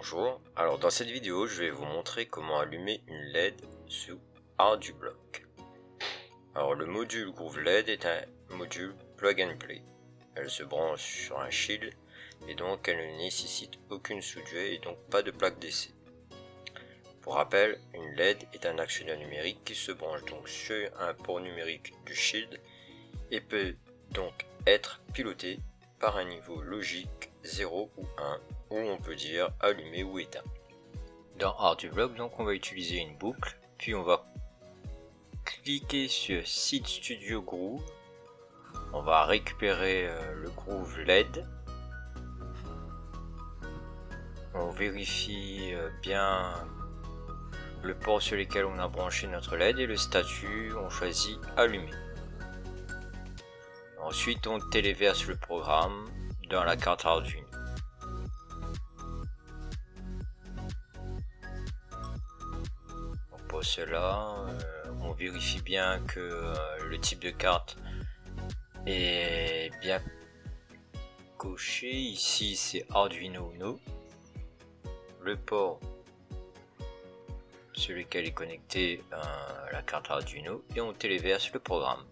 Bonjour, alors dans cette vidéo je vais vous montrer comment allumer une LED sous ArduBlock. Alors le module Groove LED est un module plug and play. Elle se branche sur un shield et donc elle ne nécessite aucune soudure et donc pas de plaque d'essai. Pour rappel, une LED est un actionnaire numérique qui se branche donc sur un port numérique du shield et peut donc être piloté par un niveau logique 0 ou 1 où on peut dire allumé ou éteint. Dans ArduBlock, donc on va utiliser une boucle, puis on va cliquer sur Seed Studio Groove. On va récupérer euh, le groove LED. On vérifie euh, bien le port sur lequel on a branché notre LED et le statut, on choisit allumer. Ensuite, on téléverse le programme dans la carte Arduino. Cela, euh, on vérifie bien que euh, le type de carte est bien coché. Ici, c'est Arduino Uno. Le port sur lequel est connecté euh, la carte Arduino et on téléverse le programme.